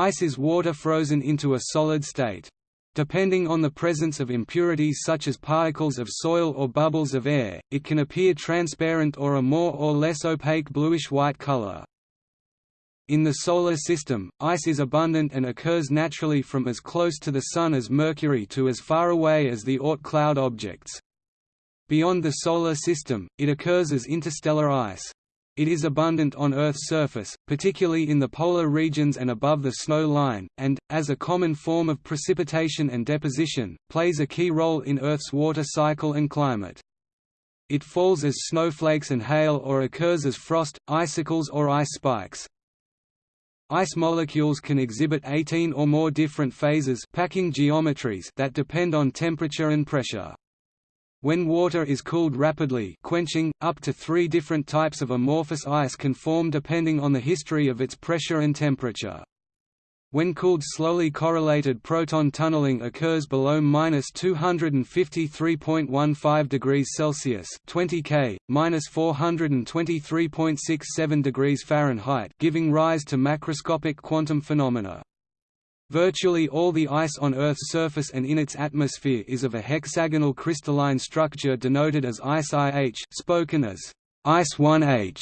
Ice is water frozen into a solid state. Depending on the presence of impurities such as particles of soil or bubbles of air, it can appear transparent or a more or less opaque bluish-white color. In the Solar System, ice is abundant and occurs naturally from as close to the Sun as Mercury to as far away as the Oort cloud objects. Beyond the Solar System, it occurs as interstellar ice. It is abundant on Earth's surface, particularly in the polar regions and above the snow line, and, as a common form of precipitation and deposition, plays a key role in Earth's water cycle and climate. It falls as snowflakes and hail or occurs as frost, icicles or ice spikes. Ice molecules can exhibit 18 or more different phases packing geometries that depend on temperature and pressure. When water is cooled rapidly quenching, up to three different types of amorphous ice can form depending on the history of its pressure and temperature. When cooled slowly correlated proton tunneling occurs below minus 253.15 degrees Celsius 20 K, minus 423.67 degrees Fahrenheit giving rise to macroscopic quantum phenomena. Virtually all the ice on Earth's surface and in its atmosphere is of a hexagonal crystalline structure denoted as ice IH spoken as ice 1H,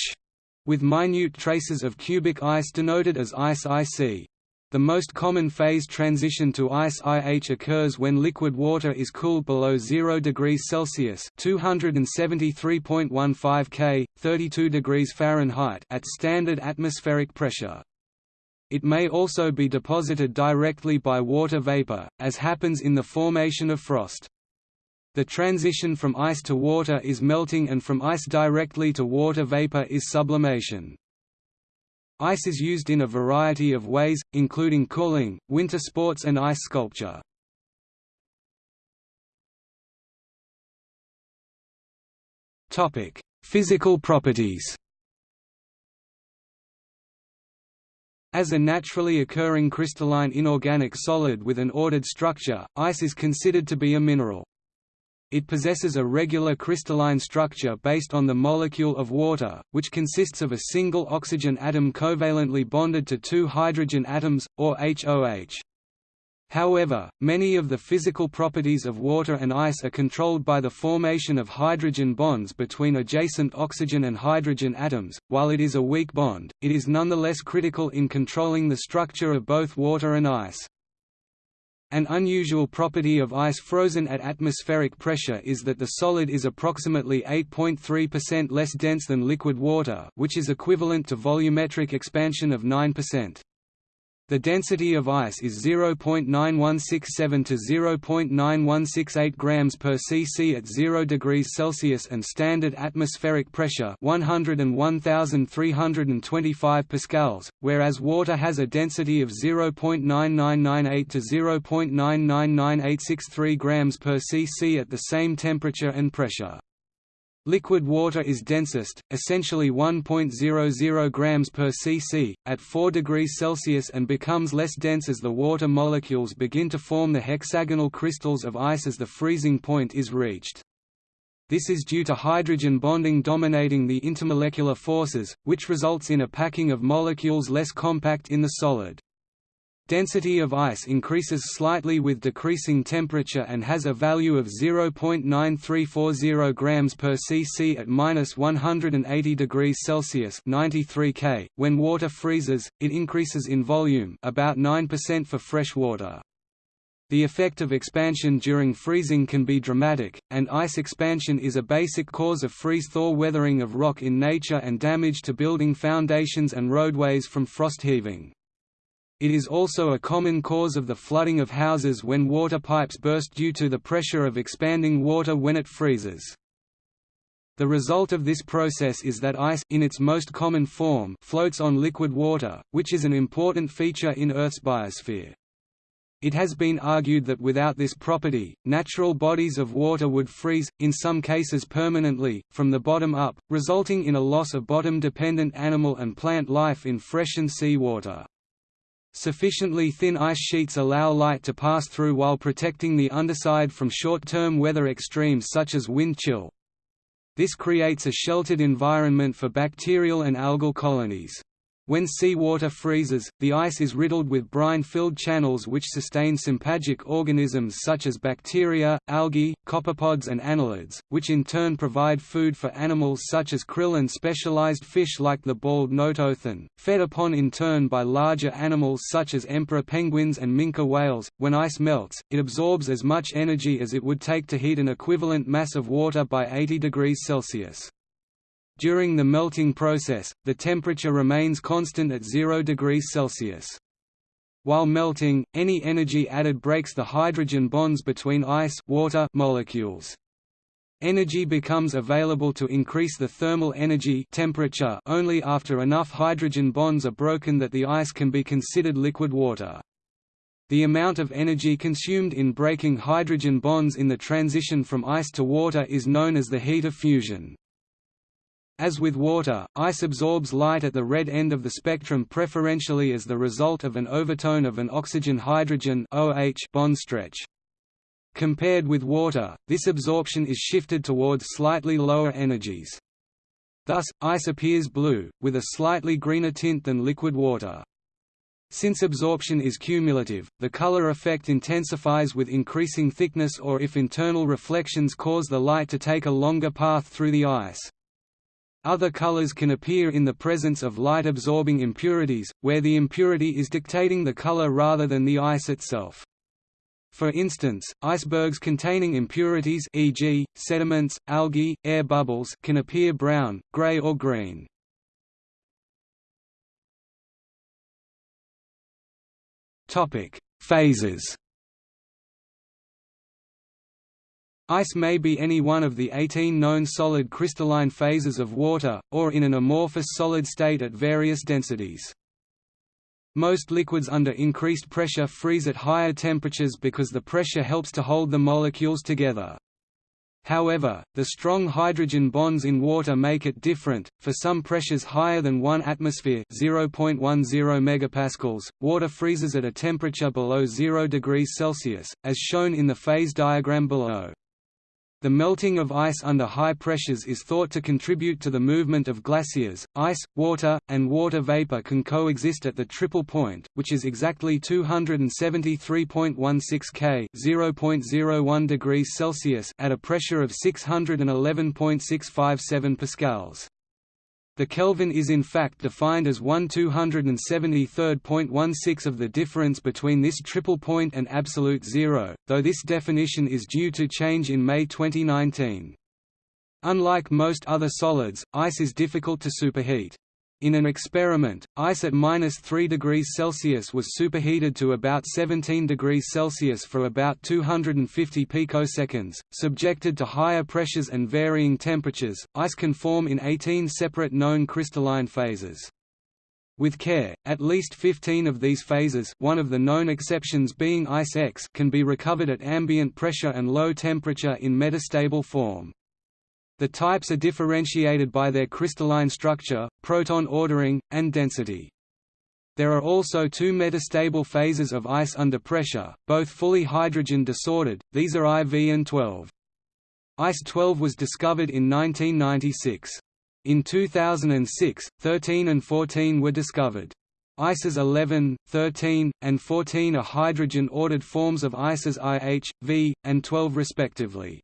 with minute traces of cubic ice denoted as ice IC. The most common phase transition to ice IH occurs when liquid water is cooled below 0 degrees Celsius (273.15 K, 32 degrees Fahrenheit) at standard atmospheric pressure. It may also be deposited directly by water vapor, as happens in the formation of frost. The transition from ice to water is melting and from ice directly to water vapor is sublimation. Ice is used in a variety of ways, including cooling, winter sports and ice sculpture. Physical properties As a naturally occurring crystalline inorganic solid with an ordered structure, ice is considered to be a mineral. It possesses a regular crystalline structure based on the molecule of water, which consists of a single oxygen atom covalently bonded to two hydrogen atoms, or HOH. However, many of the physical properties of water and ice are controlled by the formation of hydrogen bonds between adjacent oxygen and hydrogen atoms. While it is a weak bond, it is nonetheless critical in controlling the structure of both water and ice. An unusual property of ice frozen at atmospheric pressure is that the solid is approximately 8.3% less dense than liquid water which is equivalent to volumetric expansion of 9%. The density of ice is 0.9167 to 0.9168 grams per cc at 0 degrees Celsius and standard atmospheric pressure 101,325 pascals, whereas water has a density of 0.9998 to 0.99983 grams per cc at the same temperature and pressure. Liquid water is densest, essentially 1.00 grams per cc, at 4 degrees Celsius and becomes less dense as the water molecules begin to form the hexagonal crystals of ice as the freezing point is reached. This is due to hydrogen bonding dominating the intermolecular forces, which results in a packing of molecules less compact in the solid. Density of ice increases slightly with decreasing temperature and has a value of 0.9340 grams per cc at minus 180 degrees Celsius 93 K. When water freezes, it increases in volume about 9% for fresh water. The effect of expansion during freezing can be dramatic, and ice expansion is a basic cause of freeze-thaw weathering of rock in nature and damage to building foundations and roadways from frost heaving. It is also a common cause of the flooding of houses when water pipes burst due to the pressure of expanding water when it freezes. The result of this process is that ice in its most common form floats on liquid water, which is an important feature in Earth's biosphere. It has been argued that without this property, natural bodies of water would freeze, in some cases permanently, from the bottom up, resulting in a loss of bottom-dependent animal and plant life in freshened sea water. Sufficiently thin ice sheets allow light to pass through while protecting the underside from short-term weather extremes such as wind chill. This creates a sheltered environment for bacterial and algal colonies. When seawater freezes, the ice is riddled with brine-filled channels which sustain sympagic organisms such as bacteria, algae, copepods and annelids, which in turn provide food for animals such as krill and specialized fish like the bald notothen, fed upon in turn by larger animals such as emperor penguins and minke whales. When ice melts, it absorbs as much energy as it would take to heat an equivalent mass of water by 80 degrees Celsius. During the melting process, the temperature remains constant at 0 degrees Celsius. While melting, any energy added breaks the hydrogen bonds between ice water molecules. Energy becomes available to increase the thermal energy temperature only after enough hydrogen bonds are broken that the ice can be considered liquid water. The amount of energy consumed in breaking hydrogen bonds in the transition from ice to water is known as the heat of fusion. As with water, ice absorbs light at the red end of the spectrum preferentially as the result of an overtone of an oxygen-hydrogen bond stretch. Compared with water, this absorption is shifted towards slightly lower energies. Thus, ice appears blue, with a slightly greener tint than liquid water. Since absorption is cumulative, the color effect intensifies with increasing thickness or if internal reflections cause the light to take a longer path through the ice. Other colors can appear in the presence of light-absorbing impurities, where the impurity is dictating the color rather than the ice itself. For instance, icebergs containing impurities e.g., sediments, algae, air bubbles can appear brown, gray or green. Phases Ice may be any one of the 18 known solid crystalline phases of water, or in an amorphous solid state at various densities. Most liquids under increased pressure freeze at higher temperatures because the pressure helps to hold the molecules together. However, the strong hydrogen bonds in water make it different. For some pressures higher than 1 atmosphere (0.10 megapascals), water freezes at a temperature below 0 degrees Celsius, as shown in the phase diagram below. The melting of ice under high pressures is thought to contribute to the movement of glaciers. Ice, water, and water vapor can coexist at the triple point, which is exactly 273.16 K (0.01 degrees Celsius) at a pressure of 611.657 pascals. The Kelvin is in fact defined as 1 273.16 of the difference between this triple point and absolute zero, though this definition is due to change in May 2019. Unlike most other solids, ice is difficult to superheat. In an experiment, ice at minus 3 degrees Celsius was superheated to about 17 degrees Celsius for about 250 picoseconds. Subjected to higher pressures and varying temperatures, ice can form in 18 separate known crystalline phases. With care, at least 15 of these phases one of the known exceptions being Ice X can be recovered at ambient pressure and low temperature in metastable form. The types are differentiated by their crystalline structure, proton ordering, and density. There are also two metastable phases of ice under pressure, both fully hydrogen disordered, these are IV and 12. Ice 12 was discovered in 1996. In 2006, 13 and 14 were discovered. ICES 11, 13, and 14 are hydrogen-ordered forms of ICES IH, V, and 12 respectively.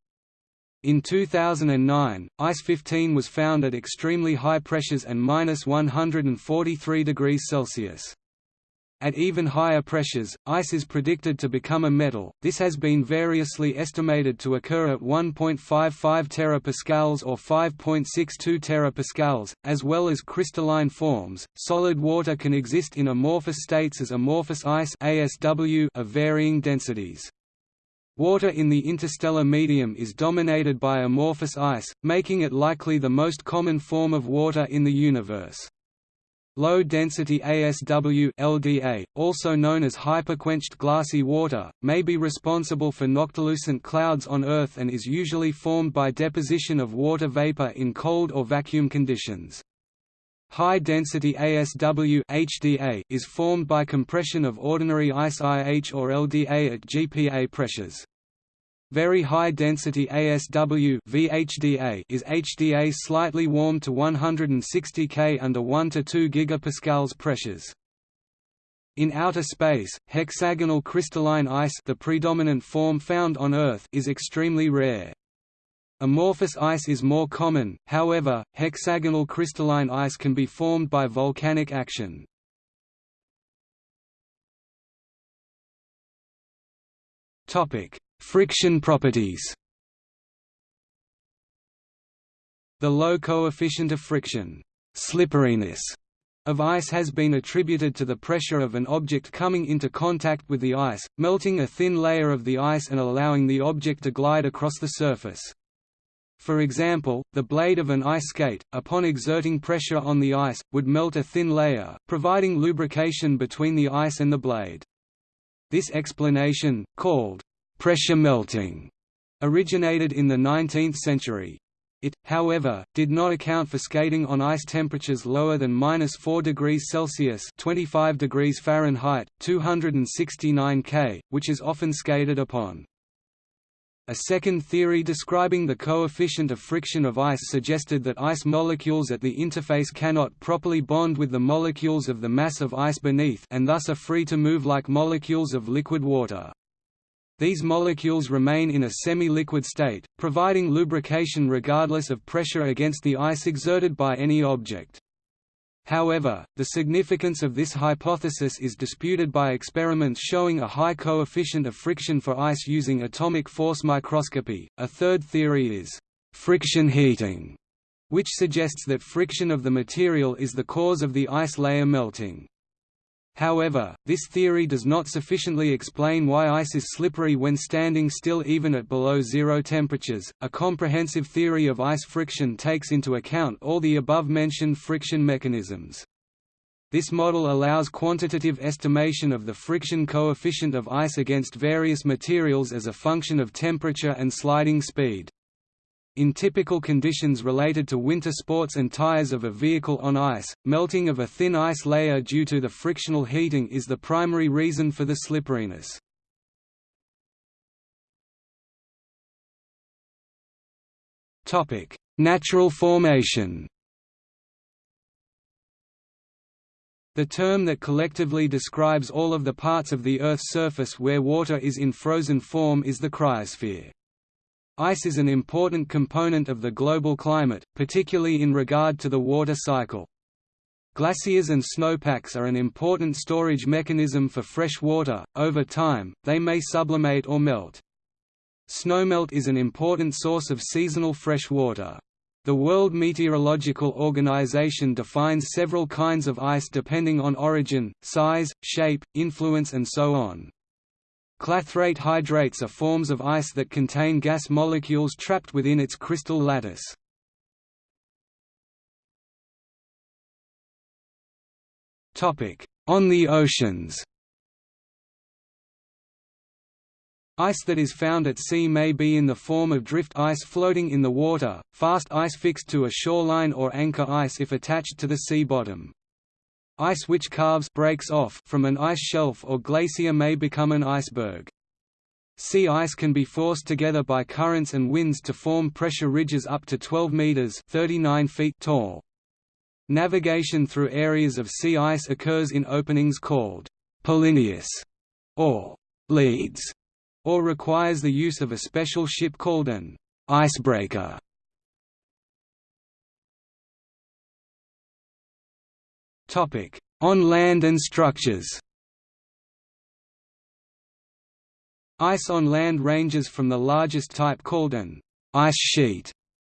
In 2009, ICE 15 was found at extremely high pressures and minus 143 degrees Celsius. At even higher pressures, ice is predicted to become a metal. This has been variously estimated to occur at 1.55 terapascals or 5.62 terapascals, as well as crystalline forms. Solid water can exist in amorphous states as amorphous ice (ASW) of varying densities. Water in the interstellar medium is dominated by amorphous ice, making it likely the most common form of water in the universe. Low-density ASW LDA, also known as hyperquenched glassy water, may be responsible for noctilucent clouds on Earth and is usually formed by deposition of water vapor in cold or vacuum conditions. High-density ASW HDA is formed by compression of ordinary ice IH or LDA at GPA pressures. Very high density ASW VHDA is HDA slightly warmed to 160 K under 1 to 2 gigapascals pressures. In outer space, hexagonal crystalline ice the predominant form found on Earth is extremely rare. Amorphous ice is more common, however, hexagonal crystalline ice can be formed by volcanic action. Friction properties The low coefficient of friction slipperiness of ice has been attributed to the pressure of an object coming into contact with the ice, melting a thin layer of the ice and allowing the object to glide across the surface. For example, the blade of an ice skate, upon exerting pressure on the ice, would melt a thin layer, providing lubrication between the ice and the blade. This explanation, called pressure melting, originated in the 19th century. It, however, did not account for skating on ice temperatures lower than minus 4 degrees Celsius (25 degrees Fahrenheit, 269 K), which is often skated upon. A second theory describing the coefficient of friction of ice suggested that ice molecules at the interface cannot properly bond with the molecules of the mass of ice beneath and thus are free to move like molecules of liquid water. These molecules remain in a semi-liquid state, providing lubrication regardless of pressure against the ice exerted by any object. However, the significance of this hypothesis is disputed by experiments showing a high coefficient of friction for ice using atomic force microscopy. A third theory is friction heating, which suggests that friction of the material is the cause of the ice layer melting. However, this theory does not sufficiently explain why ice is slippery when standing still even at below zero temperatures. A comprehensive theory of ice friction takes into account all the above mentioned friction mechanisms. This model allows quantitative estimation of the friction coefficient of ice against various materials as a function of temperature and sliding speed. In typical conditions related to winter sports and tires of a vehicle on ice, melting of a thin ice layer due to the frictional heating is the primary reason for the slipperiness. Natural formation The term that collectively describes all of the parts of the Earth's surface where water is in frozen form is the cryosphere. Ice is an important component of the global climate, particularly in regard to the water cycle. Glaciers and snowpacks are an important storage mechanism for fresh water. Over time, they may sublimate or melt. Snowmelt is an important source of seasonal fresh water. The World Meteorological Organization defines several kinds of ice depending on origin, size, shape, influence and so on. Clathrate hydrates are forms of ice that contain gas molecules trapped within its crystal lattice. On the oceans Ice that is found at sea may be in the form of drift ice floating in the water, fast ice fixed to a shoreline or anchor ice if attached to the sea bottom. Ice which calves breaks off from an ice shelf or glacier may become an iceberg. Sea ice can be forced together by currents and winds to form pressure ridges up to 12 meters (39 feet) tall. Navigation through areas of sea ice occurs in openings called polynyas or leads, or requires the use of a special ship called an icebreaker. On land and structures Ice on land ranges from the largest type called an ice sheet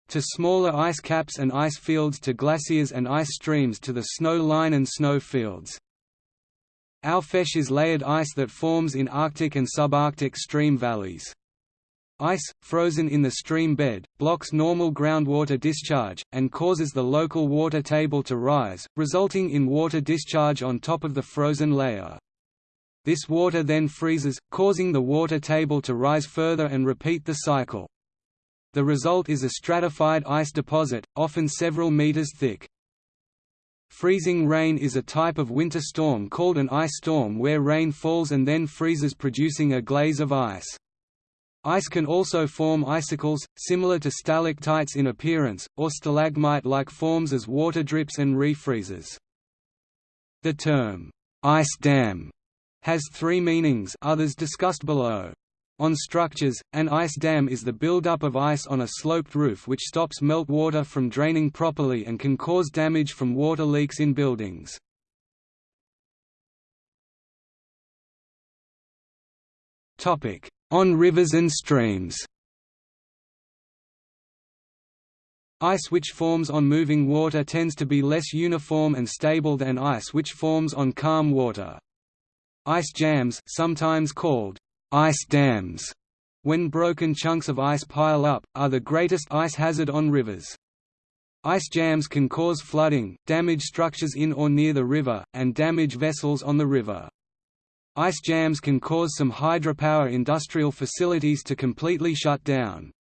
to smaller ice caps and ice fields to glaciers and ice streams to the snow line and snow fields. Aufeis is layered ice that forms in Arctic and subarctic stream valleys. Ice, frozen in the stream bed, blocks normal groundwater discharge, and causes the local water table to rise, resulting in water discharge on top of the frozen layer. This water then freezes, causing the water table to rise further and repeat the cycle. The result is a stratified ice deposit, often several meters thick. Freezing rain is a type of winter storm called an ice storm where rain falls and then freezes producing a glaze of ice. Ice can also form icicles, similar to stalactites in appearance, or stalagmite-like forms as water drips and refreezes. The term, ice dam, has three meanings others discussed below. On structures, an ice dam is the buildup of ice on a sloped roof which stops meltwater from draining properly and can cause damage from water leaks in buildings. On rivers and streams Ice which forms on moving water tends to be less uniform and stable than ice which forms on calm water. Ice jams sometimes called ice dams, when broken chunks of ice pile up, are the greatest ice hazard on rivers. Ice jams can cause flooding, damage structures in or near the river, and damage vessels on the river. Ice jams can cause some hydropower industrial facilities to completely shut down.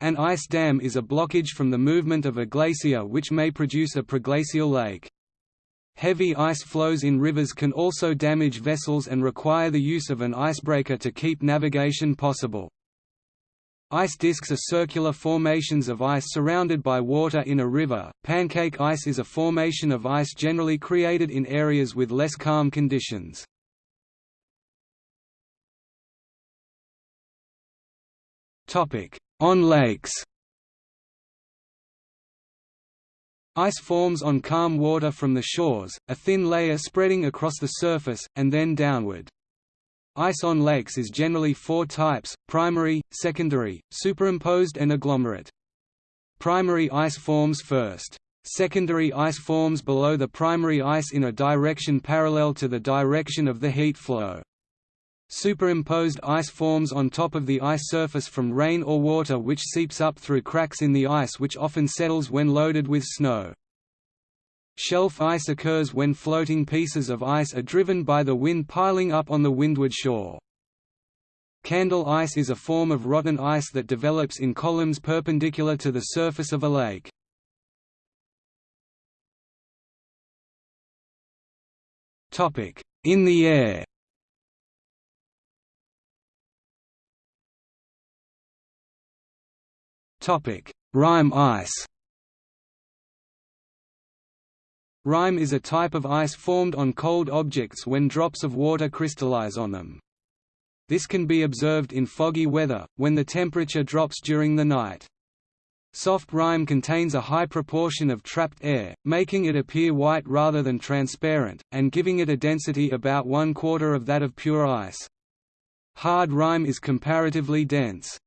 An ice dam is a blockage from the movement of a glacier which may produce a proglacial lake. Heavy ice flows in rivers can also damage vessels and require the use of an icebreaker to keep navigation possible. Ice disks are circular formations of ice surrounded by water in a river. Pancake ice is a formation of ice generally created in areas with less calm conditions. On lakes Ice forms on calm water from the shores, a thin layer spreading across the surface, and then downward. Ice on lakes is generally four types, primary, secondary, superimposed and agglomerate. Primary ice forms first. Secondary ice forms below the primary ice in a direction parallel to the direction of the heat flow. Superimposed ice forms on top of the ice surface from rain or water which seeps up through cracks in the ice which often settles when loaded with snow. Shelf ice occurs when floating pieces of ice are driven by the wind piling up on the windward shore. Candle ice is a form of rotten ice that develops in columns perpendicular to the surface of a lake. In the air Rime ice Rime is a type of ice formed on cold objects when drops of water crystallize on them. This can be observed in foggy weather, when the temperature drops during the night. Soft rime contains a high proportion of trapped air, making it appear white rather than transparent, and giving it a density about one quarter of that of pure ice. Hard rime is comparatively dense.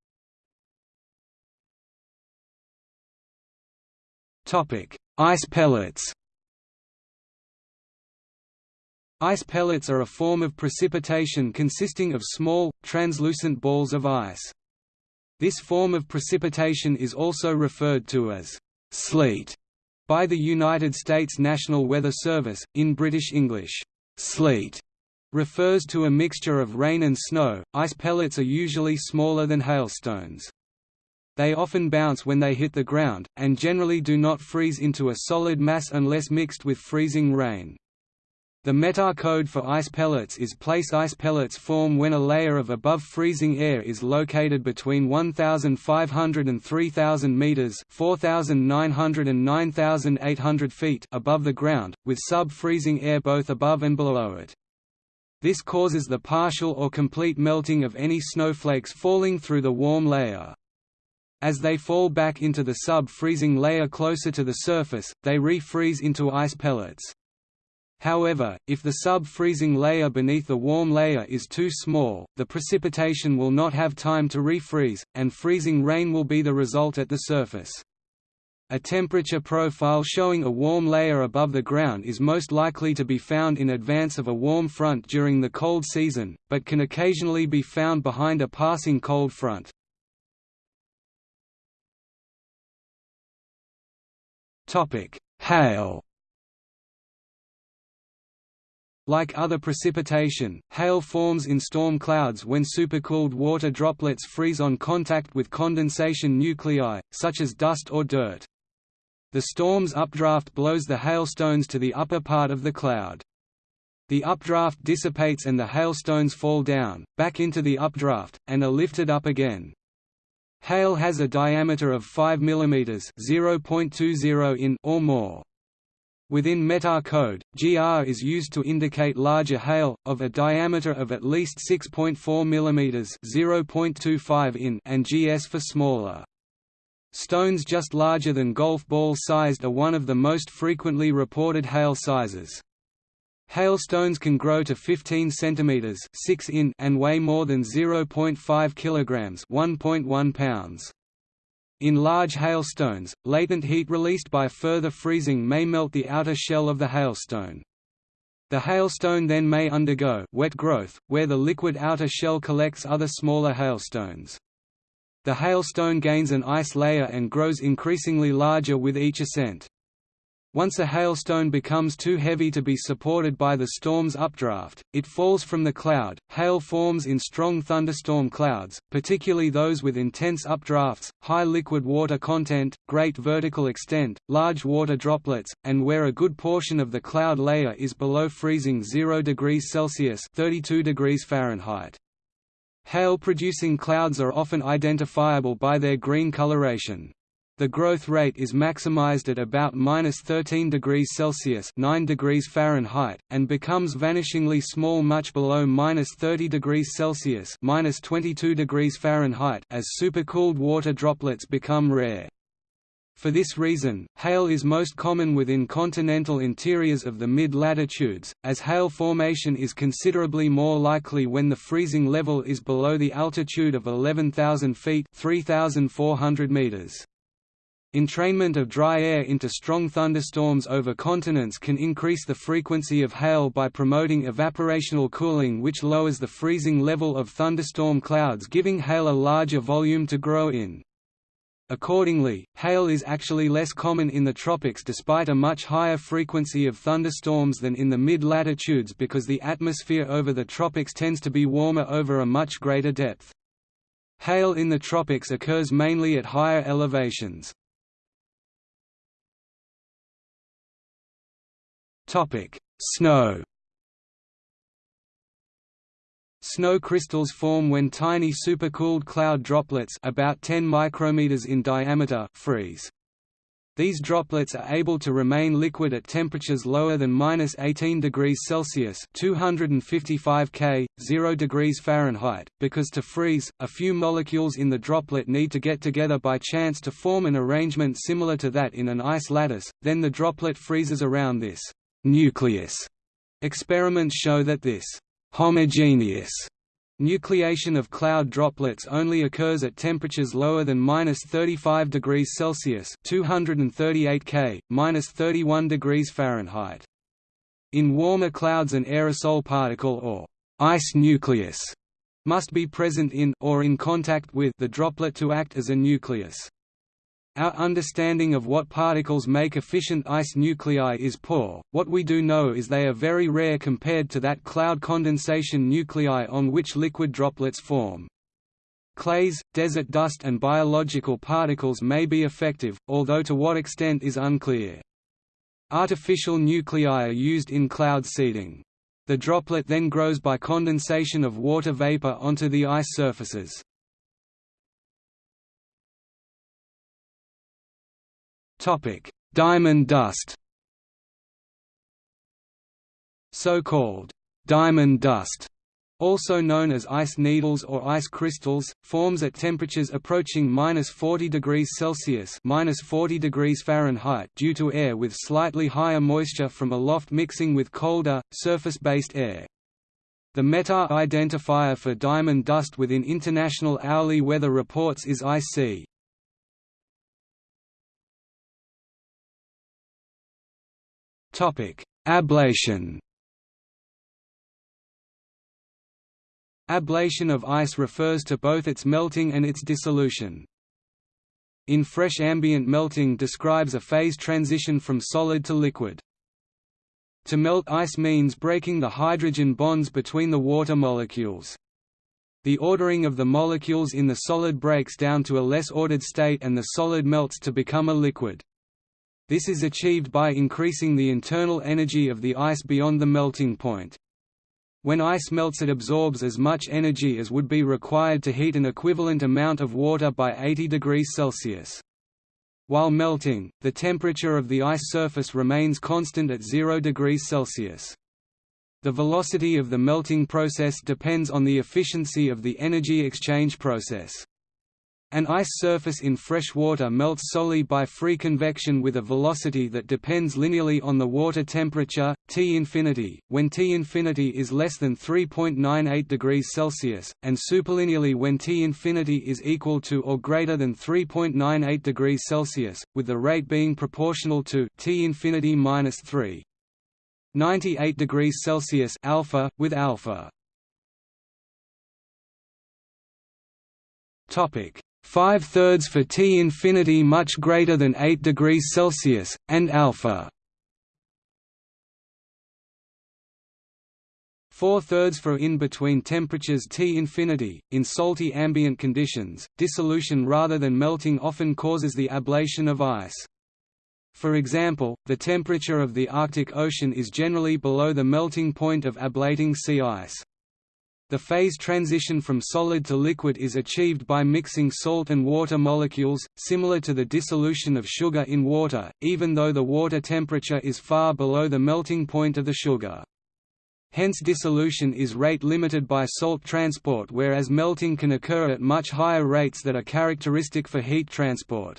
Ice pellets Ice pellets are a form of precipitation consisting of small, translucent balls of ice. This form of precipitation is also referred to as sleet by the United States National Weather Service. In British English, sleet refers to a mixture of rain and snow. Ice pellets are usually smaller than hailstones. They often bounce when they hit the ground, and generally do not freeze into a solid mass unless mixed with freezing rain. The METAR code for ice pellets is place ice pellets form when a layer of above freezing air is located between 1,500 and 3,000 meters (4,900 and 9,800 feet) above the ground, with sub-freezing air both above and below it. This causes the partial or complete melting of any snowflakes falling through the warm layer. As they fall back into the sub-freezing layer closer to the surface, they refreeze into ice pellets. However, if the sub-freezing layer beneath the warm layer is too small, the precipitation will not have time to refreeze, and freezing rain will be the result at the surface. A temperature profile showing a warm layer above the ground is most likely to be found in advance of a warm front during the cold season, but can occasionally be found behind a passing cold front. Hail Like other precipitation, hail forms in storm clouds when supercooled water droplets freeze on contact with condensation nuclei, such as dust or dirt. The storm's updraft blows the hailstones to the upper part of the cloud. The updraft dissipates and the hailstones fall down, back into the updraft, and are lifted up again. Hail has a diameter of 5 mm (0.20 in) or more. Within METAR code, GR is used to indicate larger hail, of a diameter of at least 6.4 mm (0.25 in) and GS for smaller. Stones just larger than golf ball sized are one of the most frequently reported hail sizes. Hailstones can grow to 15 cm 6 in and weigh more than 0.5 kg 1.1 pounds. In large hailstones, latent heat released by further freezing may melt the outer shell of the hailstone. The hailstone then may undergo wet growth, where the liquid outer shell collects other smaller hailstones. The hailstone gains an ice layer and grows increasingly larger with each ascent. Once a hailstone becomes too heavy to be supported by the storm's updraft, it falls from the cloud. Hail forms in strong thunderstorm clouds, particularly those with intense updrafts, high liquid water content, great vertical extent, large water droplets, and where a good portion of the cloud layer is below freezing 0 degrees Celsius (32 degrees Fahrenheit). Hail-producing clouds are often identifiable by their green coloration. The growth rate is maximized at about minus 13 degrees Celsius (9 degrees Fahrenheit) and becomes vanishingly small much below minus 30 degrees Celsius (minus 22 degrees Fahrenheit) as supercooled water droplets become rare. For this reason, hail is most common within continental interiors of the mid-latitudes, as hail formation is considerably more likely when the freezing level is below the altitude of 11,000 feet 3,400 meters. Entrainment of dry air into strong thunderstorms over continents can increase the frequency of hail by promoting evaporational cooling which lowers the freezing level of thunderstorm clouds giving hail a larger volume to grow in. Accordingly, hail is actually less common in the tropics despite a much higher frequency of thunderstorms than in the mid-latitudes because the atmosphere over the tropics tends to be warmer over a much greater depth. Hail in the tropics occurs mainly at higher elevations. Snow Snow crystals form when tiny supercooled cloud droplets about 10 micrometers in diameter freeze. These droplets are able to remain liquid at temperatures lower than minus 18 degrees Celsius (255 K, 0 degrees Fahrenheit), because to freeze, a few molecules in the droplet need to get together by chance to form an arrangement similar to that in an ice lattice. Then the droplet freezes around this nucleus. Experiments show that this homogeneous nucleation of cloud droplets only occurs at temperatures lower than minus 35 degrees Celsius (238 K, minus 31 degrees Fahrenheit). In warmer clouds, an aerosol particle or ice nucleus must be present in or in contact with the droplet to act as a nucleus. Our understanding of what particles make efficient ice nuclei is poor, what we do know is they are very rare compared to that cloud condensation nuclei on which liquid droplets form. Clays, desert dust and biological particles may be effective, although to what extent is unclear. Artificial nuclei are used in cloud seeding. The droplet then grows by condensation of water vapor onto the ice surfaces. Topic: Diamond dust. So-called diamond dust, also known as ice needles or ice crystals, forms at temperatures approaching minus 40 degrees Celsius minus 40 degrees Fahrenheit due to air with slightly higher moisture from aloft mixing with colder, surface-based air. The METAR identifier for diamond dust within International Hourly Weather Reports is IC. Ablation Ablation of ice refers to both its melting and its dissolution. In fresh ambient melting describes a phase transition from solid to liquid. To melt ice means breaking the hydrogen bonds between the water molecules. The ordering of the molecules in the solid breaks down to a less ordered state and the solid melts to become a liquid. This is achieved by increasing the internal energy of the ice beyond the melting point. When ice melts it absorbs as much energy as would be required to heat an equivalent amount of water by 80 degrees Celsius. While melting, the temperature of the ice surface remains constant at 0 degrees Celsius. The velocity of the melting process depends on the efficiency of the energy exchange process. An ice surface in fresh water melts solely by free convection with a velocity that depends linearly on the water temperature, T infinity, when T infinity is less than 3.98 degrees Celsius, and superlinearly when T infinity is equal to or greater than 3.98 degrees Celsius, with the rate being proportional to T infinity minus 3. 98 degrees Celsius alpha, with alpha. Topic 5 thirds for T infinity much greater than 8 degrees Celsius, and alpha 4 thirds for in between temperatures T infinity. In salty ambient conditions, dissolution rather than melting often causes the ablation of ice. For example, the temperature of the Arctic Ocean is generally below the melting point of ablating sea ice. The phase transition from solid to liquid is achieved by mixing salt and water molecules, similar to the dissolution of sugar in water, even though the water temperature is far below the melting point of the sugar. Hence dissolution is rate limited by salt transport whereas melting can occur at much higher rates that are characteristic for heat transport.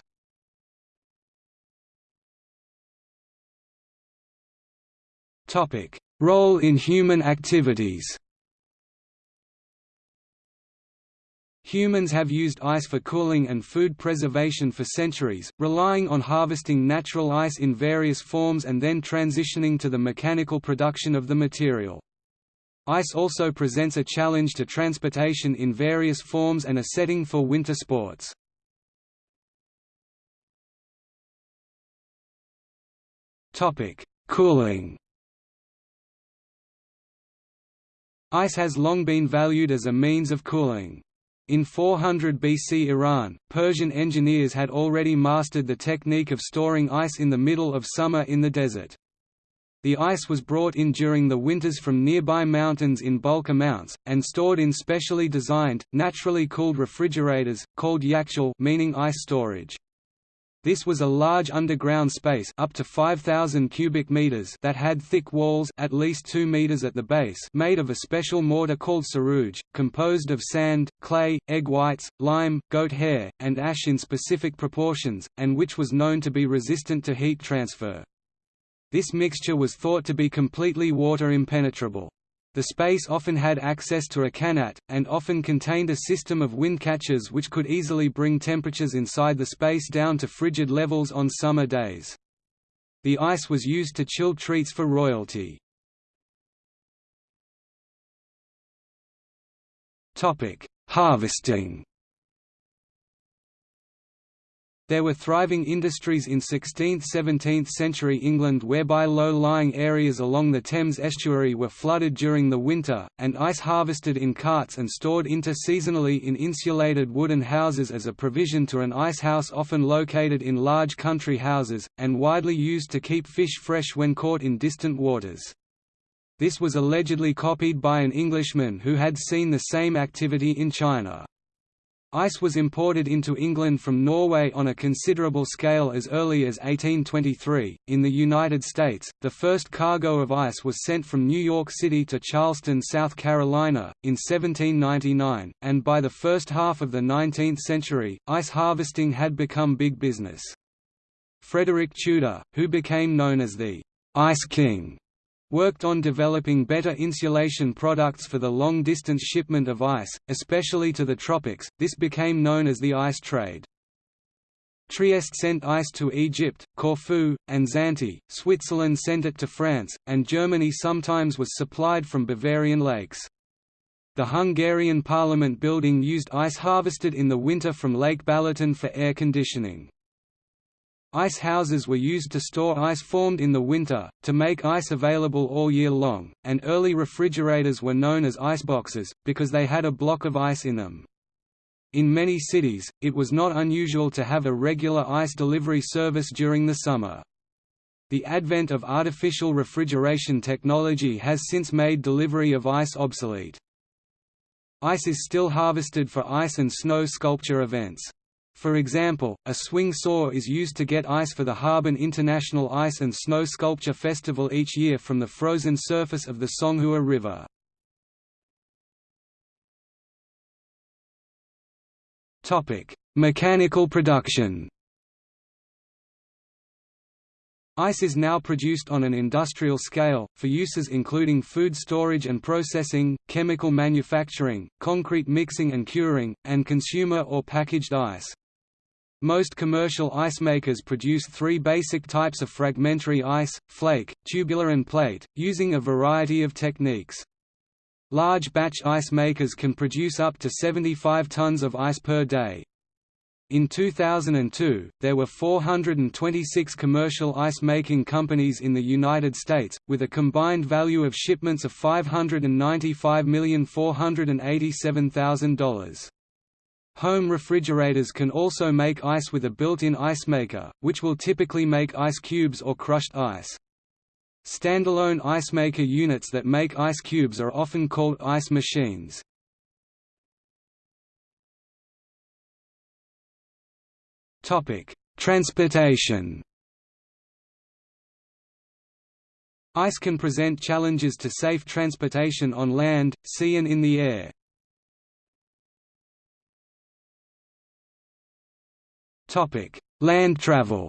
Role in human activities Humans have used ice for cooling and food preservation for centuries, relying on harvesting natural ice in various forms and then transitioning to the mechanical production of the material. Ice also presents a challenge to transportation in various forms and a setting for winter sports. Cooling Ice has long been valued as a means of cooling. In 400 BC Iran, Persian engineers had already mastered the technique of storing ice in the middle of summer in the desert. The ice was brought in during the winters from nearby mountains in bulk amounts, and stored in specially designed, naturally cooled refrigerators, called yakhchal meaning ice storage. This was a large underground space up to 5000 cubic meters that had thick walls at least 2 meters at the base made of a special mortar called sarouj, composed of sand, clay, egg whites, lime, goat hair, and ash in specific proportions, and which was known to be resistant to heat transfer. This mixture was thought to be completely water impenetrable. The space often had access to a qanat, and often contained a system of wind catchers which could easily bring temperatures inside the space down to frigid levels on summer days. The ice was used to chill treats for royalty. Harvesting there were thriving industries in 16th–17th century England whereby low-lying areas along the Thames estuary were flooded during the winter, and ice harvested in carts and stored interseasonally in insulated wooden houses as a provision to an ice house often located in large country houses, and widely used to keep fish fresh when caught in distant waters. This was allegedly copied by an Englishman who had seen the same activity in China. Ice was imported into England from Norway on a considerable scale as early as 1823. In the United States, the first cargo of ice was sent from New York City to Charleston, South Carolina, in 1799, and by the first half of the 19th century, ice harvesting had become big business. Frederick Tudor, who became known as the Ice King, worked on developing better insulation products for the long-distance shipment of ice, especially to the tropics. This became known as the ice trade. Trieste sent ice to Egypt, Corfu, and Zante, Switzerland sent it to France, and Germany sometimes was supplied from Bavarian lakes. The Hungarian parliament building used ice harvested in the winter from Lake Balaton for air conditioning. Ice houses were used to store ice formed in the winter, to make ice available all year long, and early refrigerators were known as iceboxes, because they had a block of ice in them. In many cities, it was not unusual to have a regular ice delivery service during the summer. The advent of artificial refrigeration technology has since made delivery of ice obsolete. Ice is still harvested for ice and snow sculpture events. For example, a swing saw is used to get ice for the Harbin International Ice and Snow Sculpture Festival each year from the frozen surface of the Songhua River. Mechanical production Ice is now produced on an industrial scale, for uses including food storage and processing, chemical manufacturing, concrete mixing and curing, and consumer or packaged ice. Most commercial ice makers produce three basic types of fragmentary ice, flake, tubular and plate, using a variety of techniques. Large batch ice makers can produce up to 75 tons of ice per day. In 2002, there were 426 commercial ice-making companies in the United States, with a combined value of shipments of $595,487,000. Home refrigerators can also make ice with a built-in ice maker, which will typically make ice cubes or crushed ice. Standalone ice maker units that make ice cubes are often called ice machines. Topic: Transportation. Ice can present challenges to safe transportation on land, sea and in the air. Land travel.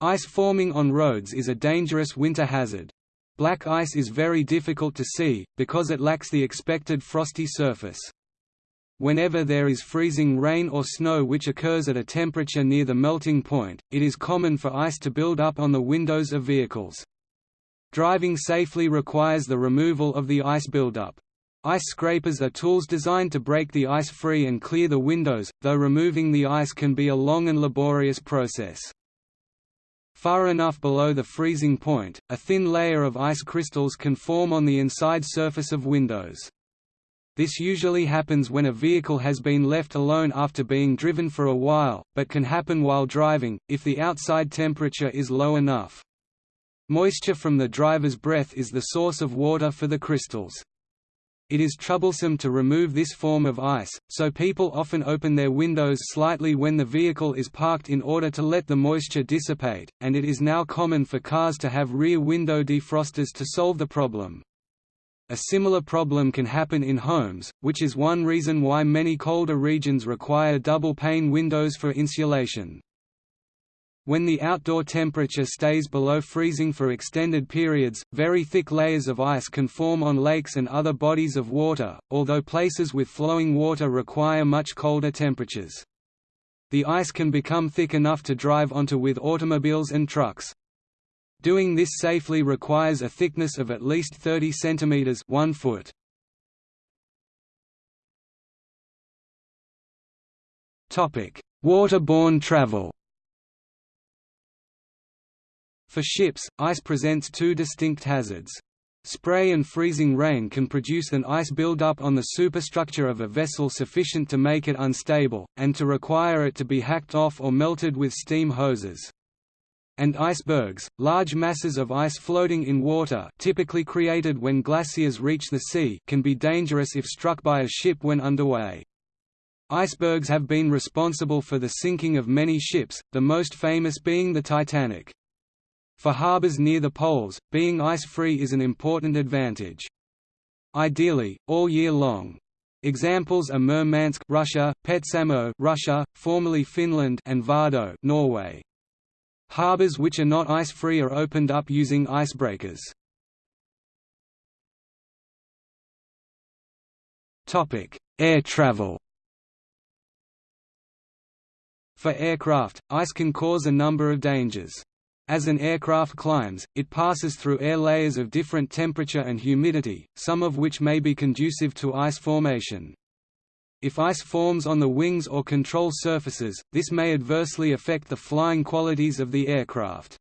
Ice forming on roads is a dangerous winter hazard. Black ice is very difficult to see, because it lacks the expected frosty surface. Whenever there is freezing rain or snow which occurs at a temperature near the melting point, it is common for ice to build up on the windows of vehicles. Driving safely requires the removal of the ice buildup. Ice scrapers are tools designed to break the ice free and clear the windows, though removing the ice can be a long and laborious process. Far enough below the freezing point, a thin layer of ice crystals can form on the inside surface of windows. This usually happens when a vehicle has been left alone after being driven for a while, but can happen while driving, if the outside temperature is low enough. Moisture from the driver's breath is the source of water for the crystals. It is troublesome to remove this form of ice, so people often open their windows slightly when the vehicle is parked in order to let the moisture dissipate, and it is now common for cars to have rear window defrosters to solve the problem. A similar problem can happen in homes, which is one reason why many colder regions require double-pane windows for insulation. When the outdoor temperature stays below freezing for extended periods, very thick layers of ice can form on lakes and other bodies of water, although places with flowing water require much colder temperatures. The ice can become thick enough to drive onto with automobiles and trucks. Doing this safely requires a thickness of at least 30 cm 1 foot. Waterborne travel For ships, ice presents two distinct hazards. Spray and freezing rain can produce an ice buildup on the superstructure of a vessel sufficient to make it unstable, and to require it to be hacked off or melted with steam hoses and icebergs, large masses of ice floating in water typically created when glaciers reach the sea can be dangerous if struck by a ship when underway. Icebergs have been responsible for the sinking of many ships, the most famous being the Titanic. For harbors near the poles, being ice-free is an important advantage. Ideally, all year long. Examples are Murmansk, Russia, Petsamo, Russia, formerly Finland, and Vardø, Norway. Harbors which are not ice-free are opened up using icebreakers. Topic: Air travel For aircraft, ice can cause a number of dangers. As an aircraft climbs, it passes through air layers of different temperature and humidity, some of which may be conducive to ice formation. If ice forms on the wings or control surfaces, this may adversely affect the flying qualities of the aircraft.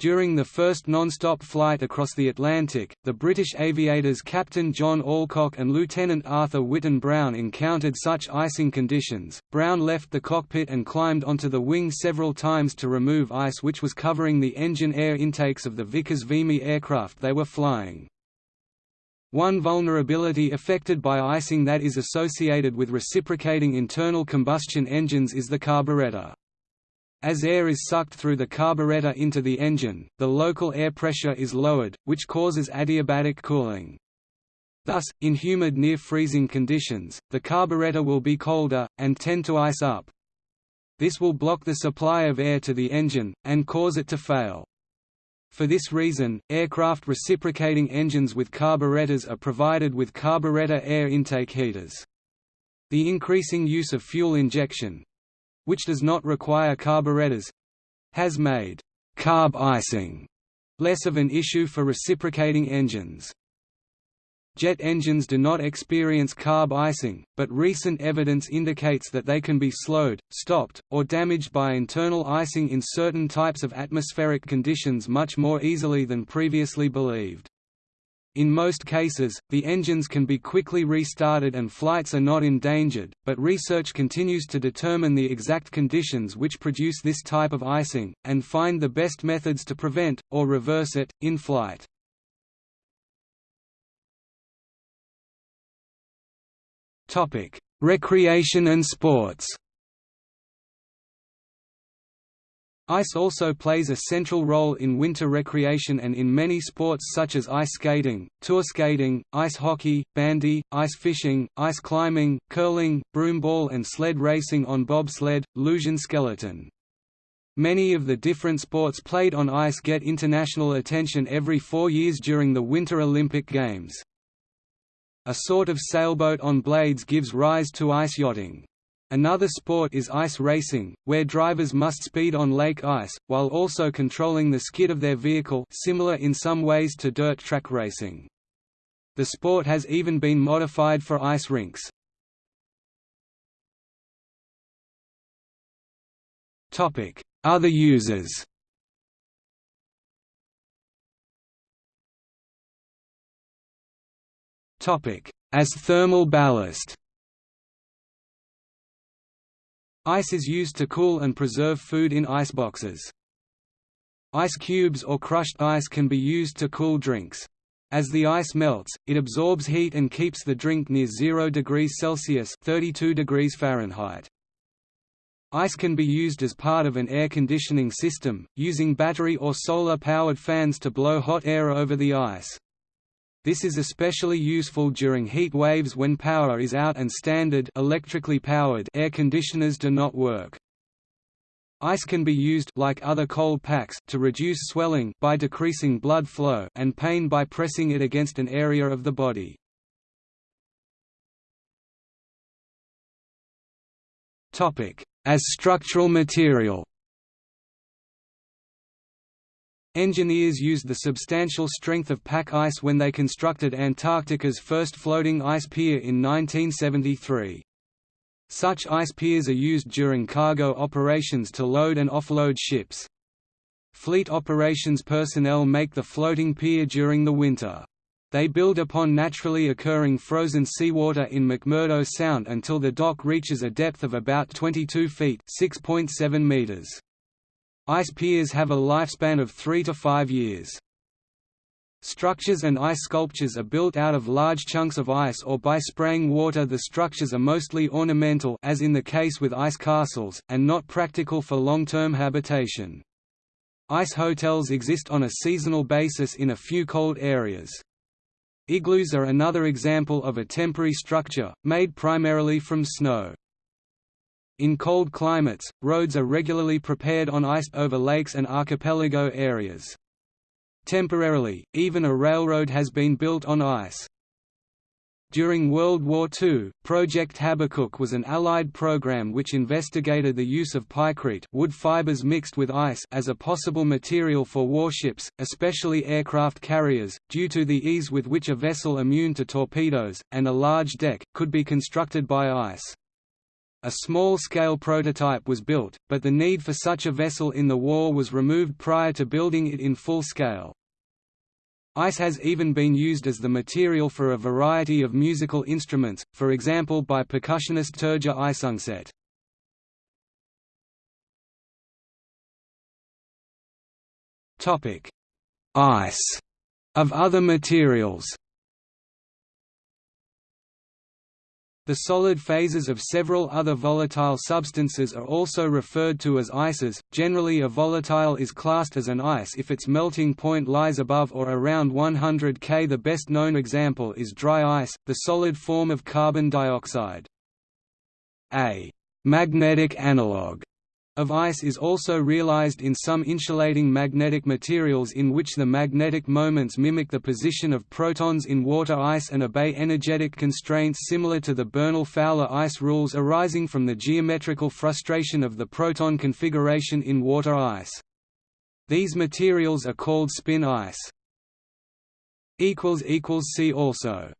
During the first non-stop flight across the Atlantic, the British aviators Captain John Alcock and Lieutenant Arthur Whitten Brown encountered such icing conditions. Brown left the cockpit and climbed onto the wing several times to remove ice which was covering the engine air intakes of the Vickers Vimy aircraft they were flying. One vulnerability affected by icing that is associated with reciprocating internal combustion engines is the carburetor. As air is sucked through the carburetor into the engine, the local air pressure is lowered, which causes adiabatic cooling. Thus, in humid near-freezing conditions, the carburetor will be colder, and tend to ice up. This will block the supply of air to the engine, and cause it to fail. For this reason, aircraft reciprocating engines with carburetors are provided with carburetor air intake heaters. The increasing use of fuel injection—which does not require carburetors—has made «carb icing» less of an issue for reciprocating engines. Jet engines do not experience carb icing, but recent evidence indicates that they can be slowed, stopped, or damaged by internal icing in certain types of atmospheric conditions much more easily than previously believed. In most cases, the engines can be quickly restarted and flights are not endangered, but research continues to determine the exact conditions which produce this type of icing, and find the best methods to prevent, or reverse it, in flight. Recreation and sports. Ice also plays a central role in winter recreation and in many sports such as ice skating, tour skating, ice hockey, bandy, ice fishing, ice climbing, curling, broomball and sled racing on bobsled, luge and skeleton. Many of the different sports played on ice get international attention every four years during the Winter Olympic Games. A sort of sailboat on blades gives rise to ice yachting. Another sport is ice racing, where drivers must speed on lake ice, while also controlling the skid of their vehicle similar in some ways to dirt track racing. The sport has even been modified for ice rinks. Other uses As thermal ballast Ice is used to cool and preserve food in iceboxes. Ice cubes or crushed ice can be used to cool drinks. As the ice melts, it absorbs heat and keeps the drink near 0 degrees Celsius 32 degrees Fahrenheit. Ice can be used as part of an air conditioning system, using battery or solar-powered fans to blow hot air over the ice. This is especially useful during heat waves when power is out and standard electrically powered air conditioners do not work. Ice can be used like other cold packs to reduce swelling by decreasing blood flow and pain by pressing it against an area of the body. Topic: As structural material. Engineers used the substantial strength of pack ice when they constructed Antarctica's first floating ice pier in 1973. Such ice piers are used during cargo operations to load and offload ships. Fleet operations personnel make the floating pier during the winter. They build upon naturally occurring frozen seawater in McMurdo Sound until the dock reaches a depth of about 22 feet (6.7 meters). Ice piers have a lifespan of 3 to 5 years. Structures and ice sculptures are built out of large chunks of ice or by spraying water the structures are mostly ornamental as in the case with ice castles, and not practical for long-term habitation. Ice hotels exist on a seasonal basis in a few cold areas. Igloos are another example of a temporary structure, made primarily from snow. In cold climates, roads are regularly prepared on ice over lakes and archipelago areas. Temporarily, even a railroad has been built on ice. During World War II, Project Habakkuk was an Allied program which investigated the use of pykrete wood fibers mixed with ice as a possible material for warships, especially aircraft carriers, due to the ease with which a vessel immune to torpedoes, and a large deck, could be constructed by ice. A small-scale prototype was built, but the need for such a vessel in the war was removed prior to building it in full scale. Ice has even been used as the material for a variety of musical instruments, for example by percussionist Terje Isungset. Ice of other materials The solid phases of several other volatile substances are also referred to as ices. Generally, a volatile is classed as an ice if its melting point lies above or around 100 K. The best known example is dry ice, the solid form of carbon dioxide. A magnetic analog of ice is also realized in some insulating magnetic materials in which the magnetic moments mimic the position of protons in water ice and obey energetic constraints similar to the Bernal-Fowler ice rules arising from the geometrical frustration of the proton configuration in water ice. These materials are called spin ice. See also